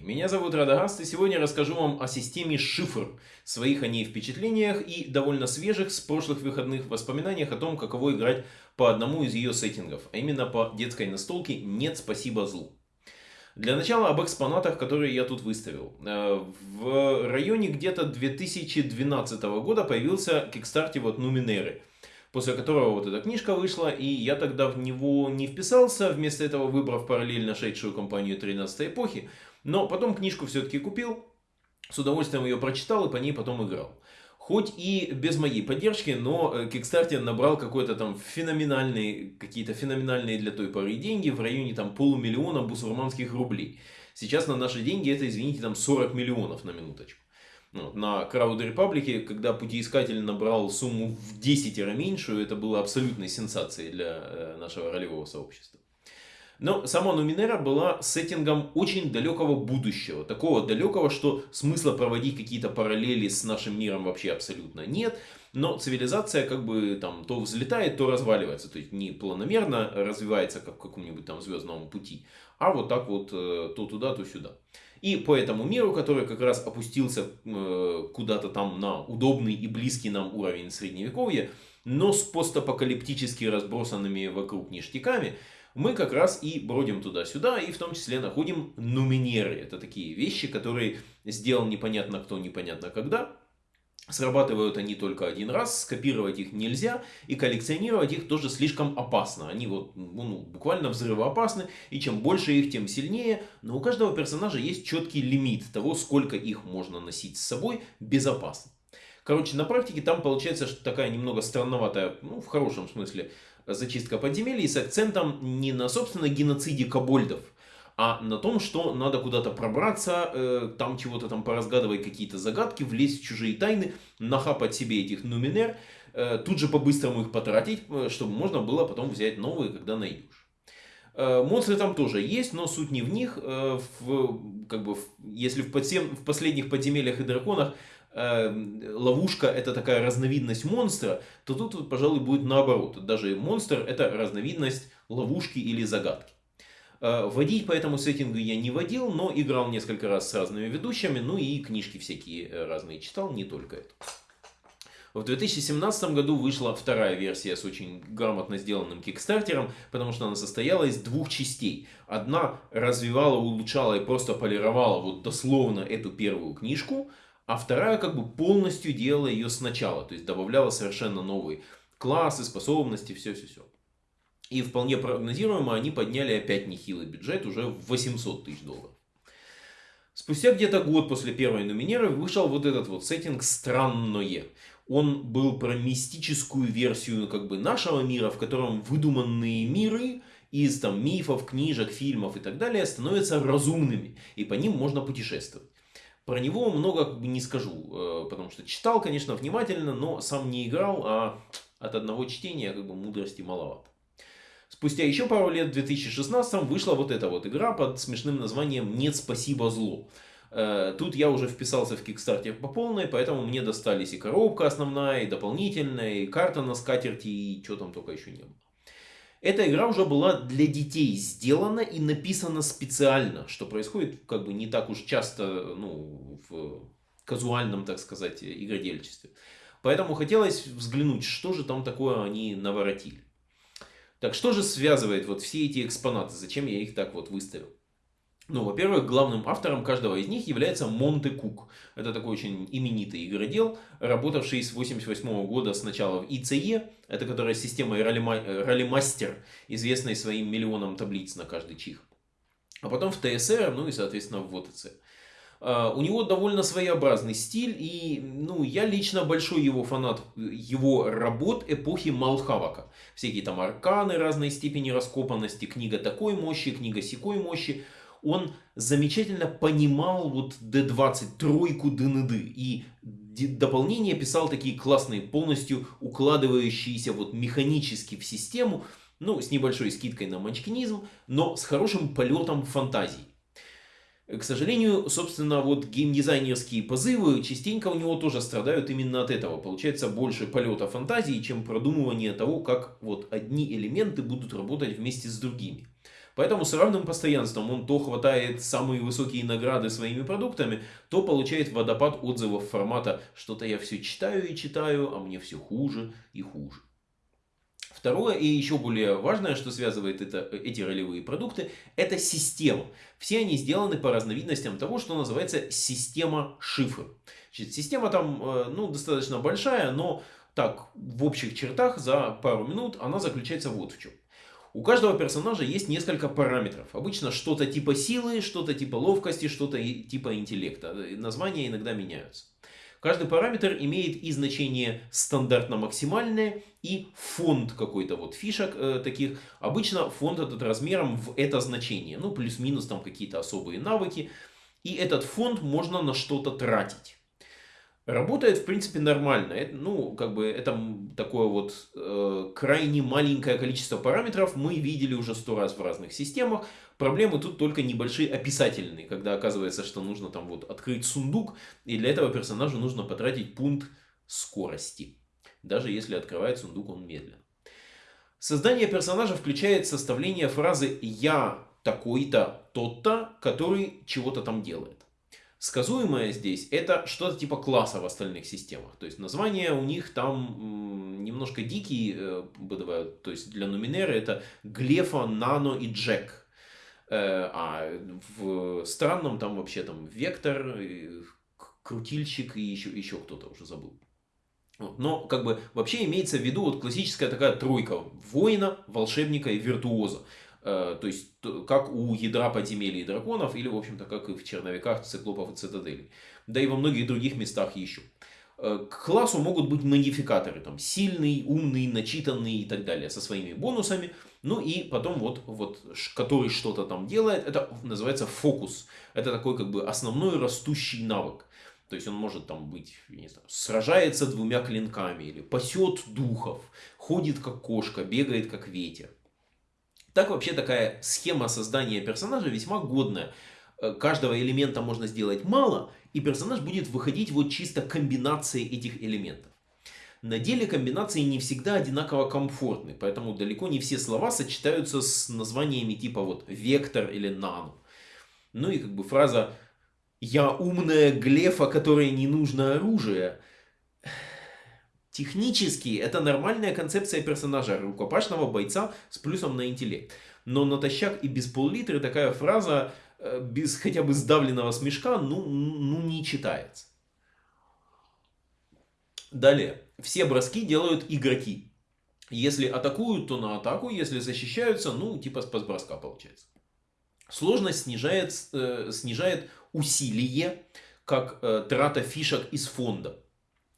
Меня зовут Радагаст, и сегодня расскажу вам о системе шифр, своих о ней впечатлениях и довольно свежих с прошлых выходных воспоминаниях о том, каково играть по одному из ее сеттингов, а именно по детской настолке «Нет, спасибо злу». Для начала об экспонатах, которые я тут выставил. Э, в районе где-то 2012 года появился кикстарте вот Нуминеры – после которого вот эта книжка вышла, и я тогда в него не вписался, вместо этого выбрав параллельно шедшую компанию 13 эпохи, но потом книжку все-таки купил, с удовольствием ее прочитал и по ней потом играл. Хоть и без моей поддержки, но Kickstarter набрал какой-то там феноменальный, какие-то феноменальные для той поры деньги в районе там полумиллиона бусурманских рублей. Сейчас на наши деньги это, извините, там 40 миллионов на минуточку. Ну, на Crowd Republic, когда путеискатель набрал сумму в 10 раз меньшую, это было абсолютной сенсацией для э, нашего ролевого сообщества. Но сама Нуминера была сеттингом очень далекого будущего. Такого далекого, что смысла проводить какие-то параллели с нашим миром вообще абсолютно нет. Но цивилизация как бы там то взлетает, то разваливается. То есть не планомерно развивается, как в каком-нибудь там звездном пути, а вот так вот э, то туда, то сюда. И по этому миру, который как раз опустился э, куда-то там на удобный и близкий нам уровень средневековья, но с постапокалиптически разбросанными вокруг ништяками, мы как раз и бродим туда-сюда, и в том числе находим нуминеры. Это такие вещи, которые сделал непонятно кто, непонятно когда, Срабатывают они только один раз, скопировать их нельзя, и коллекционировать их тоже слишком опасно. Они вот ну, буквально взрывоопасны, и чем больше их, тем сильнее. Но у каждого персонажа есть четкий лимит того, сколько их можно носить с собой безопасно. Короче, на практике там получается что такая немного странноватая, ну в хорошем смысле, зачистка подземелий с акцентом не на собственно геноциде кобольдов, а на том, что надо куда-то пробраться, э, там чего-то там поразгадывать какие-то загадки, влезть в чужие тайны, нахапать себе этих нуминер, э, тут же по-быстрому их потратить, э, чтобы можно было потом взять новые, когда найдешь. Э, монстры там тоже есть, но суть не в них. Э, в, как бы, в, если в, подсем, в последних подземельях и драконах ловушка это такая разновидность монстра, то тут, пожалуй, будет наоборот. Даже монстр это разновидность ловушки или загадки. Э, водить по этому сеттингу я не водил, но играл несколько раз с разными ведущими, ну и книжки всякие э, разные читал, не только это. В 2017 году вышла вторая версия с очень грамотно сделанным кикстартером, потому что она состояла из двух частей. Одна развивала, улучшала и просто полировала вот дословно эту первую книжку, а вторая как бы полностью делала ее сначала, то есть добавляла совершенно новые классы, способности, все-все-все. И вполне прогнозируемо они подняли опять нехилый бюджет уже в 800 тысяч долларов. Спустя где-то год после первой номинеры вышел вот этот вот сеттинг «Странное». Он был про мистическую версию как бы нашего мира, в котором выдуманные миры из там мифов, книжек, фильмов и так далее становятся разумными, и по ним можно путешествовать. Про него много как бы не скажу, э, потому что читал, конечно, внимательно, но сам не играл, а от одного чтения как бы мудрости маловато. Спустя еще пару лет, в 2016 вышла вот эта вот игра под смешным названием «Нет, спасибо, зло». Э, тут я уже вписался в Kickstarter по полной, поэтому мне достались и коробка основная, и дополнительная, и карта на скатерти, и что там только еще не было. Эта игра уже была для детей сделана и написана специально, что происходит как бы не так уж часто ну, в казуальном, так сказать, игродельчестве. Поэтому хотелось взглянуть, что же там такое они наворотили. Так что же связывает вот все эти экспонаты? Зачем я их так вот выставил? Ну, во-первых, главным автором каждого из них является Монте Кук. Это такой очень именитый игродел, работавший с 1988 года сначала в ИЦЕ, это которая система роллимастер, известная своим миллионом таблиц на каждый чих. А потом в ТСР, ну и, соответственно, в ВОТЦ. А, у него довольно своеобразный стиль, и ну, я лично большой его фанат его работ эпохи Малхавака. Всякие там арканы разной степени раскопанности, книга такой мощи, книга секой мощи. Он замечательно понимал вот D20, тройку ДНД, и дополнение писал такие классные, полностью укладывающиеся вот механически в систему, ну, с небольшой скидкой на манчкинизм, но с хорошим полетом фантазии. К сожалению, собственно, вот геймдизайнерские позывы частенько у него тоже страдают именно от этого. Получается больше полета фантазии, чем продумывание того, как вот одни элементы будут работать вместе с другими. Поэтому с равным постоянством он то хватает самые высокие награды своими продуктами, то получает водопад отзывов формата «что-то я все читаю и читаю, а мне все хуже и хуже». Второе и еще более важное, что связывает это, эти ролевые продукты, это система. Все они сделаны по разновидностям того, что называется система шифр. Значит, система там э, ну, достаточно большая, но так, в общих чертах за пару минут она заключается вот в чем. У каждого персонажа есть несколько параметров. Обычно что-то типа силы, что-то типа ловкости, что-то типа интеллекта. Названия иногда меняются. Каждый параметр имеет и значение стандартно-максимальное, и фонд какой-то вот фишек э, таких. Обычно фонд этот размером в это значение. Ну, плюс-минус там какие-то особые навыки. И этот фонд можно на что-то тратить. Работает, в принципе, нормально. Это, ну, как бы, это такое вот э, крайне маленькое количество параметров мы видели уже сто раз в разных системах. Проблемы тут только небольшие описательные, когда оказывается, что нужно там вот открыть сундук, и для этого персонажу нужно потратить пункт скорости. Даже если открывает сундук он медленно. Создание персонажа включает составление фразы «я такой-то, тот-то, который чего-то там делает». Сказуемое здесь это что-то типа класса в остальных системах. То есть названия у них там немножко дикие э, бывают. То есть для Нуминера это Глефа, Нано и Джек. Э, а в странном там вообще там Вектор, Крутильщик и еще, еще кто-то уже забыл. Но как бы вообще имеется в виду вот классическая такая тройка воина, волшебника и виртуоза. Э, то есть, как у ядра подземелий драконов, или, в общем-то, как и в черновиках циклопов и цитаделей. Да и во многих других местах еще. Э, к классу могут быть модификаторы, там, сильный, умный, начитанный и так далее, со своими бонусами. Ну и потом вот, вот который что-то там делает, это называется фокус. Это такой как бы основной растущий навык. То есть он может там быть, не знаю, сражается двумя клинками, или пасет духов, ходит как кошка, бегает как ветер. Так вообще такая схема создания персонажа весьма годная. Э, каждого элемента можно сделать мало, и персонаж будет выходить вот чисто комбинацией этих элементов. На деле комбинации не всегда одинаково комфортны, поэтому далеко не все слова сочетаются с названиями типа вот вектор или нано. Ну и как бы фраза «Я умная глефа, которой не нужно оружие» Технически это нормальная концепция персонажа, рукопашного бойца с плюсом на интеллект. Но натощак и без пол-литра такая фраза э, без хотя бы сдавленного смешка ну, ну не читается. Далее. Все броски делают игроки. Если атакуют, то на атаку. Если защищаются, ну типа с броска получается. Сложность снижает, э, снижает усилие, как э, трата фишек из фонда.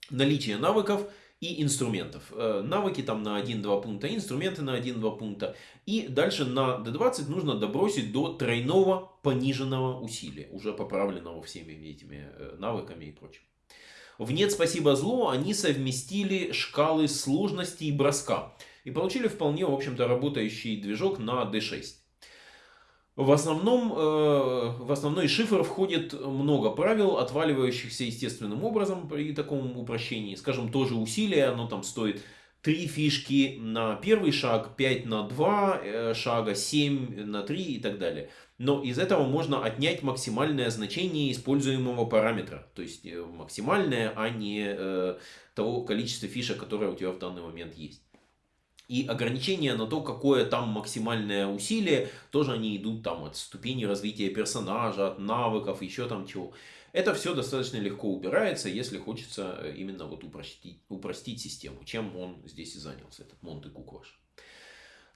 Наличие навыков и инструментов. Э, навыки там на 1-2 пункта, инструменты на 1-2 пункта. И дальше на D20 нужно добросить до тройного пониженного усилия, уже поправленного всеми этими э, навыками и прочим. В «Нет, спасибо зло» они совместили шкалы сложности и броска. И получили вполне, в общем-то, работающий движок на D6. В, основном, э, в основной шифр входит много правил, отваливающихся естественным образом при таком упрощении. Скажем, тоже усилие, оно там стоит 3 фишки на первый шаг, 5 на 2 э, шага, 7 на 3 и так далее. Но из этого можно отнять максимальное значение используемого параметра. То есть э, максимальное, а не того количества фишек, которое у тебя в данный момент есть. И ограничения на то, какое там максимальное усилие, тоже они идут там от ступени развития персонажа, от навыков, еще там чего. Это все достаточно легко убирается, если хочется э, именно вот упростить, упростить систему, чем он здесь и занялся, этот Монте Кукваш.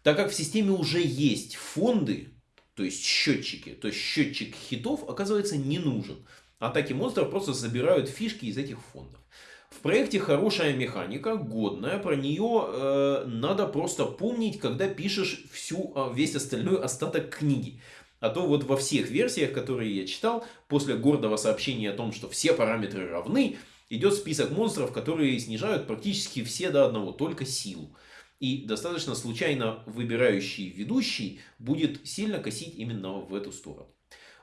Так как в системе уже есть фонды, то есть счетчики, то есть счетчик хитов оказывается не нужен. Атаки монстров просто забирают фишки из этих фондов. В проекте хорошая механика, годная, про нее э, надо просто помнить, когда пишешь всю, а, весь остальной остаток книги. А то вот во всех версиях, которые я читал, после гордого сообщения о том, что все параметры равны, идет список монстров, которые снижают практически все до одного, только силу. И достаточно случайно выбирающий ведущий будет сильно косить именно в эту сторону.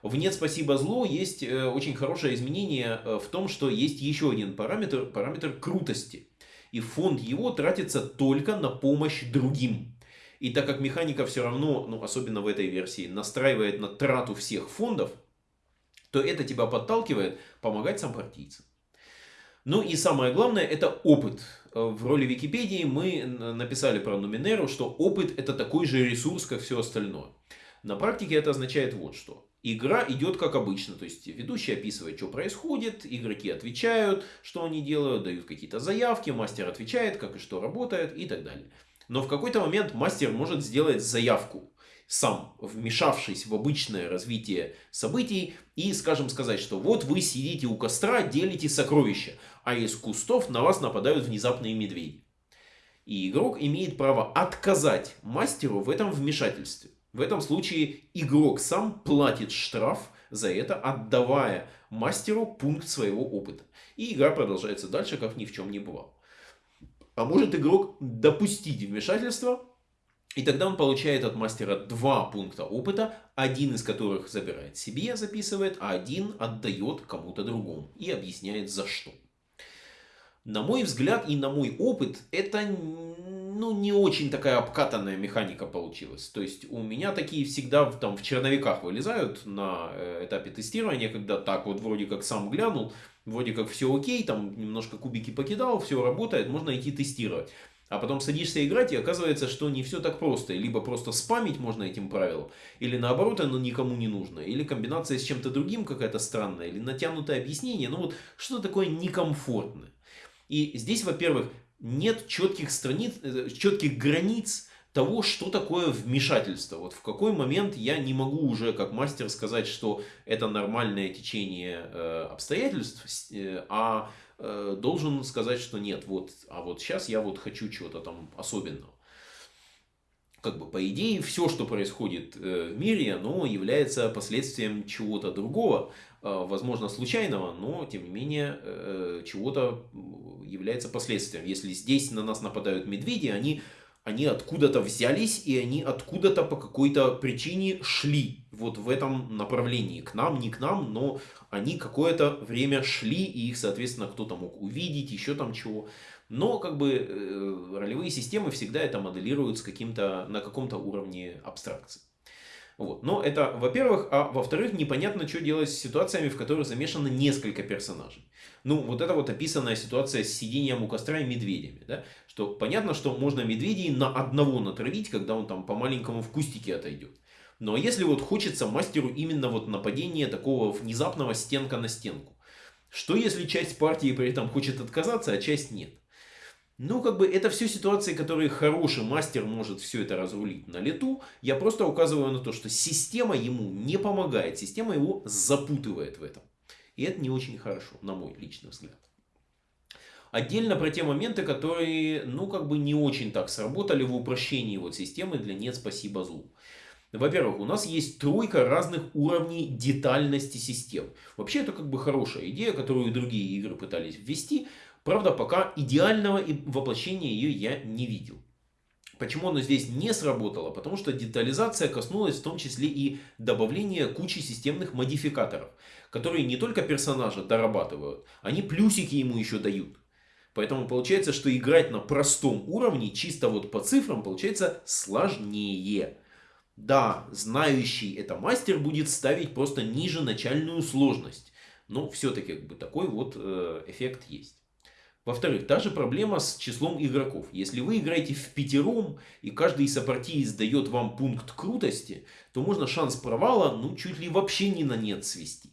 В «Нет, спасибо, зло» есть э, очень хорошее изменение э, в том, что есть еще один параметр, параметр крутости. И фонд его тратится только на помощь другим. И так как механика все равно, ну особенно в этой версии, настраивает на трату всех фондов, то это тебя подталкивает помогать сопартийцам. Ну и самое главное, это опыт. В роли Википедии мы написали про Нуминеру, что опыт это такой же ресурс, как все остальное. На практике это означает вот что. Игра идет как обычно, то есть ведущий описывает, что происходит, игроки отвечают, что они делают, дают какие-то заявки, мастер отвечает, как и что работает и так далее. Но в какой-то момент мастер может сделать заявку, сам вмешавшись в обычное развитие событий и, скажем, сказать, что вот вы сидите у костра, делите сокровища, а из кустов на вас нападают внезапные медведи. И игрок имеет право отказать мастеру в этом вмешательстве. В этом случае игрок сам платит штраф за это, отдавая мастеру пункт своего опыта. И игра продолжается дальше, как ни в чем не бывало. А может игрок допустить вмешательство, и тогда он получает от мастера два пункта опыта, один из которых забирает себе, записывает, а один отдает кому-то другому и объясняет за что. На мой взгляд и на мой опыт, это ну, не очень такая обкатанная механика получилась. То есть у меня такие всегда там в черновиках вылезают на э, этапе тестирования, когда так вот вроде как сам глянул, вроде как все окей, там немножко кубики покидал, все работает, можно идти тестировать. А потом садишься играть, и оказывается, что не все так просто. Либо просто спамить можно этим правилом, или наоборот, оно никому не нужно. Или комбинация с чем-то другим какая-то странная, или натянутое объяснение. Ну вот, что такое некомфортное. И здесь, во-первых, нет четких страниц, э, четких границ того, что такое вмешательство. Вот в какой момент я не могу уже как мастер сказать, что это нормальное течение э, обстоятельств, э, а должен сказать, что нет, вот, а вот сейчас я вот хочу чего-то там особенного. Как бы по идее все, что происходит э, в мире, оно является последствием чего-то другого, э, возможно случайного, но тем не менее э, чего-то является последствием. Если здесь на нас нападают медведи, они, они откуда-то взялись, и они откуда-то по какой-то причине шли вот в этом направлении. К нам, не к нам, но они какое-то время шли, и их, соответственно, кто-то мог увидеть, еще там чего. Но как бы э, ролевые системы всегда это моделируют с каким-то, на каком-то уровне абстракции. Вот. Но это, во-первых, а во-вторых, непонятно, что делать с ситуациями, в которых замешано несколько персонажей. Ну, вот это вот описанная ситуация с сидением у костра и медведями. Да? Что понятно, что можно медведей на одного натравить, когда он там по маленькому в кустике отойдет. Но если вот хочется мастеру именно вот нападения такого внезапного стенка на стенку. Что если часть партии при этом хочет отказаться, а часть нет? Ну, как бы, это все ситуации, которые хороший мастер может все это разрулить на лету. Я просто указываю на то, что система ему не помогает, система его запутывает в этом. И это не очень хорошо, на мой личный взгляд. Отдельно про те моменты, которые, ну, как бы не очень так сработали в упрощении вот системы для «нет, спасибо, злу». Во-первых, у нас есть тройка разных уровней детальности систем. Вообще это как бы хорошая идея, которую другие игры пытались ввести. Правда, пока идеального воплощения ее я не видел. Почему оно здесь не сработало? Потому что детализация коснулась в том числе и добавления кучи системных модификаторов, которые не только персонажа дорабатывают, они плюсики ему еще дают. Поэтому получается, что играть на простом уровне, чисто вот по цифрам, получается сложнее. Да, знающий это мастер будет ставить просто ниже начальную сложность. Но все-таки как бы такой вот э, эффект есть. Во-вторых, та же проблема с числом игроков. Если вы играете в пятером, и каждый сопартиец дает вам пункт крутости, то можно шанс провала ну чуть ли вообще не на нет свести.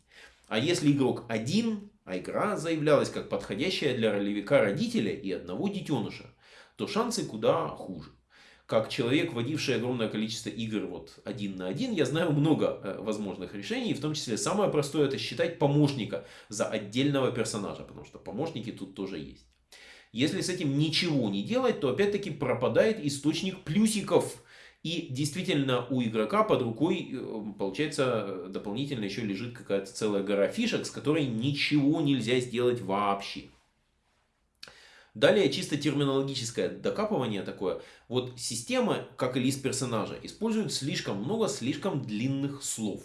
А если игрок один, а игра заявлялась как подходящая для ролевика родителя и одного детеныша, то шансы куда хуже как человек, водивший огромное количество игр вот один на один, я знаю много э, возможных решений, в том числе самое простое это считать помощника за отдельного персонажа, потому что помощники тут тоже есть. Если с этим ничего не делать, то опять-таки пропадает источник плюсиков. И действительно у игрока под рукой, э, получается, дополнительно еще лежит какая-то целая гора фишек, с которой ничего нельзя сделать вообще. Далее чисто терминологическое докапывание такое. Вот система, как и лист персонажа, использует слишком много слишком длинных слов.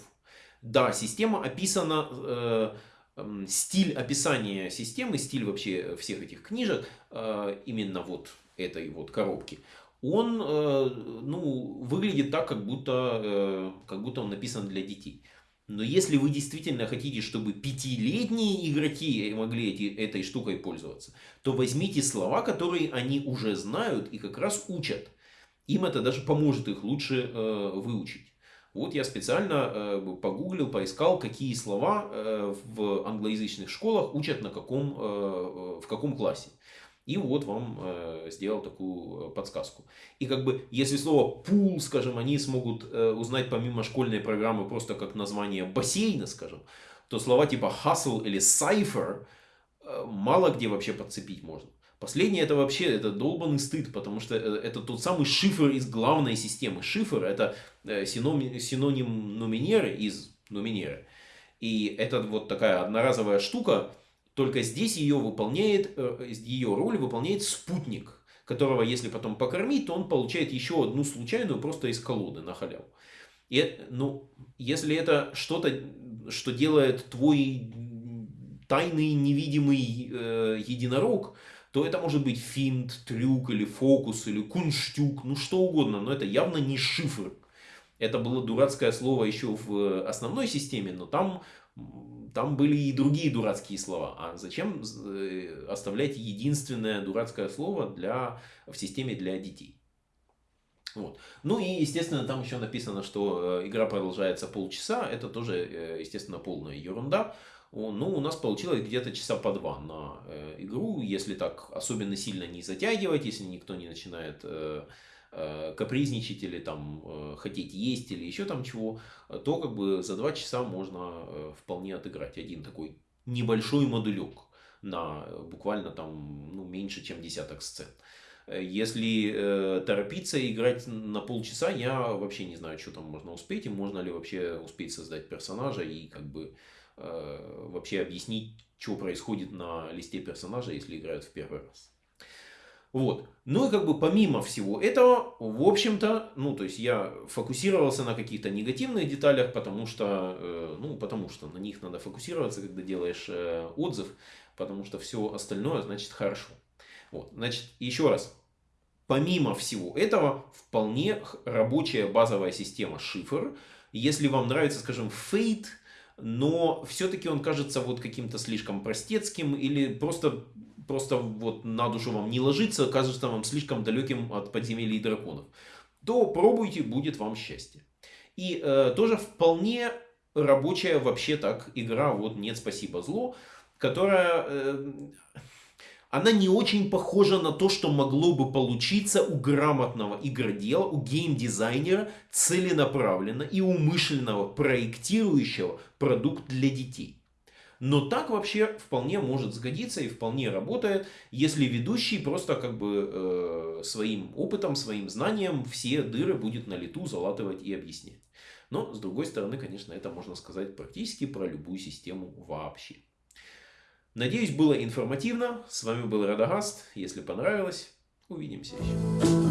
Да, система описана, э, э, стиль описания системы, стиль вообще всех этих книжек, э, именно вот этой вот коробки, он э, ну, выглядит так, как будто, э, как будто он написан для детей. Но если вы действительно хотите, чтобы пятилетние игроки могли эти, этой штукой пользоваться, то возьмите слова, которые они уже знают и как раз учат. Им это даже поможет их лучше э, выучить. Вот я специально э, погуглил, поискал, какие слова э, в англоязычных школах учат на каком, э, в каком классе. И вот вам э, сделал такую э, подсказку. И как бы, если слово пул, скажем, они смогут э, узнать помимо школьной программы просто как название бассейна, скажем, то слова типа hustle или cipher э, мало где вообще подцепить можно. Последнее это вообще это долбанный стыд, потому что э, это тот самый шифр из главной системы. Шифр это э, синоним, синоним нуминеры из нуминеры. И это вот такая одноразовая штука, только здесь ее выполняет, э, ее роль выполняет спутник, которого если потом покормить, то он получает еще одну случайную просто из колоды на халяву. И, ну, если это что-то, что делает твой тайный невидимый э, единорог, то это может быть финт, трюк или фокус, или кунштюк, ну что угодно, но это явно не шифр. Это было дурацкое слово еще в основной системе, но там там были и другие дурацкие слова. А зачем э, оставлять единственное дурацкое слово для, в системе для детей? Вот. Ну и, естественно, там еще написано, что э, игра продолжается полчаса. Это тоже, э, естественно, полная ерунда. Ну, у нас получилось где-то часа по два на игру, если так особенно сильно не затягивать, если никто не начинает капризничать или там э, хотеть есть или еще там чего, то как бы за два часа можно э, вполне отыграть один такой небольшой модулек на буквально там ну, меньше, чем десяток сцен. Если э, торопиться играть на полчаса, я вообще не знаю, что там можно успеть, и можно ли вообще успеть создать персонажа и как бы э, вообще объяснить, что происходит на листе персонажа, если играют в первый раз. Вот. Ну и как бы помимо всего этого, в общем-то, ну то есть я фокусировался на каких-то негативных деталях, потому что, э, ну потому что на них надо фокусироваться, когда делаешь э, отзыв, потому что все остальное значит хорошо. Вот. Значит, еще раз, помимо всего этого, вполне рабочая базовая система шифр. Если вам нравится, скажем, Fate, но все-таки он кажется вот каким-то слишком простецким или просто просто вот на душу вам не ложится, кажется вам слишком далеким от подземелий драконов, то пробуйте, будет вам счастье. И э, тоже вполне рабочая вообще так игра, вот «Нет, спасибо, зло», которая... Э, она не очень похожа на то, что могло бы получиться у грамотного игродела, у геймдизайнера, целенаправленно и умышленного проектирующего продукт для детей. Но так вообще вполне может сгодиться и вполне работает, если ведущий просто как бы э, своим опытом, своим знанием все дыры будет на лету залатывать и объяснять. Но, с другой стороны, конечно, это можно сказать практически про любую систему вообще. Надеюсь, было информативно. С вами был Радагаст. Если понравилось, увидимся еще.